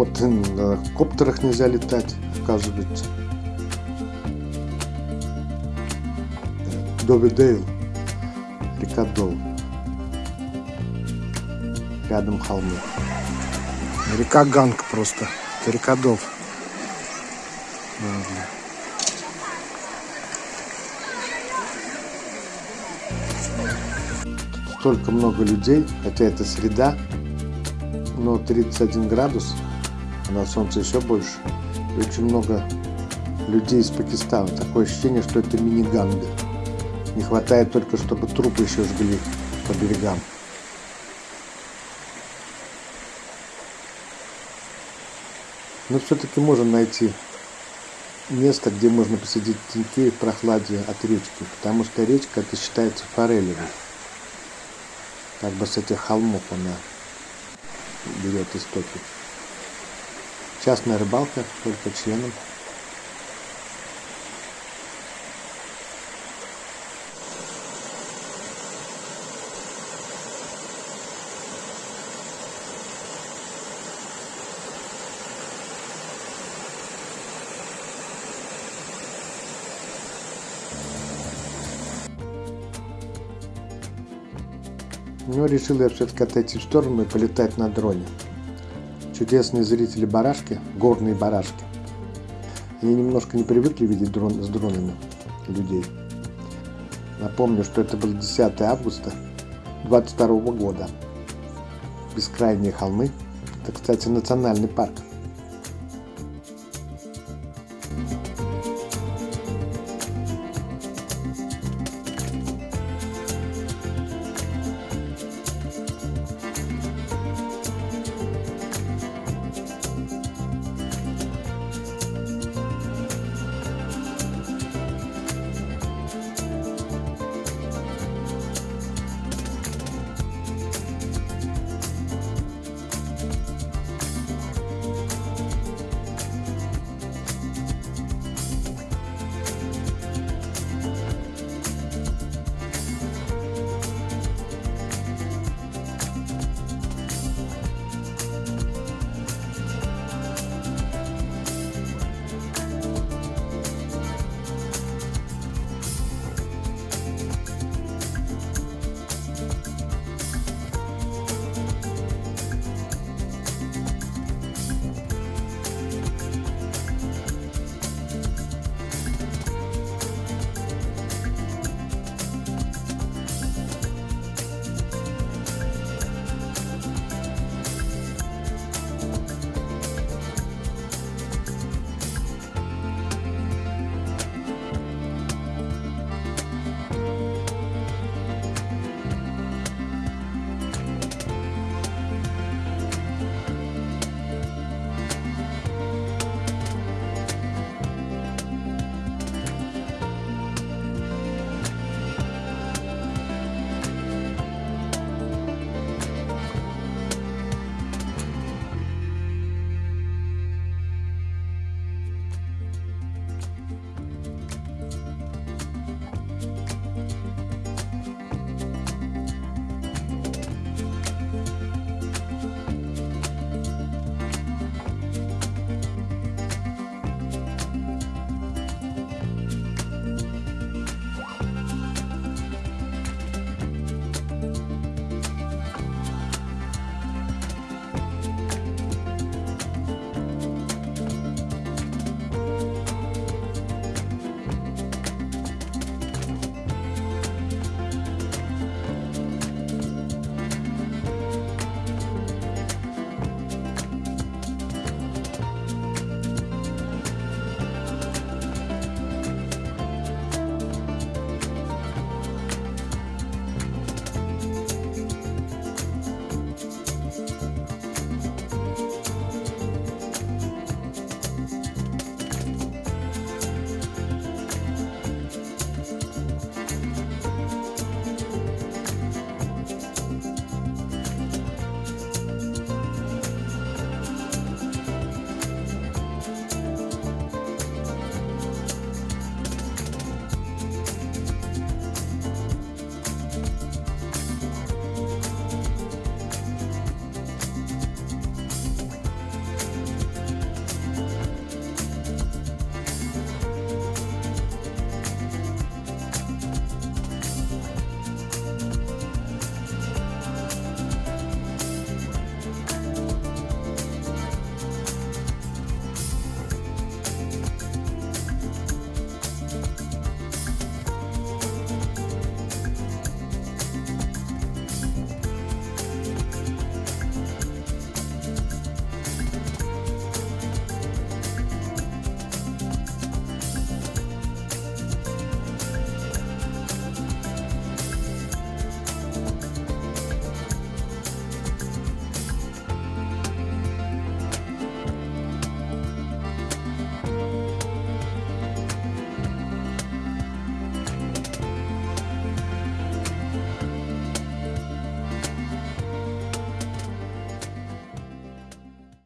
вот на коптерах нельзя летать, оказывается. Довидейл, река Дол. Рядом холмы. Река Ганг просто. Это река Дол. Ладно. Столько много людей, хотя это среда, но 31 градус, а на солнце еще больше. И очень много людей из Пакистана. Такое ощущение, что это мини-ганга. Не хватает только, чтобы трупы еще жгли по берегам. Но все-таки можно найти место, где можно посидеть в теньке в прохладе от речки, потому что речка это считается форелевой. Как бы с этих холмов она берет истоки. Частная рыбалка только членам. Но решил я все-таки отойти в сторону и полетать на дроне. Чудесные зрители барашки, горные барашки. Они немножко не привыкли видеть дрон, с дронами людей. Напомню, что это был 10 августа 22 года. Бескрайние холмы. Это, кстати, национальный парк.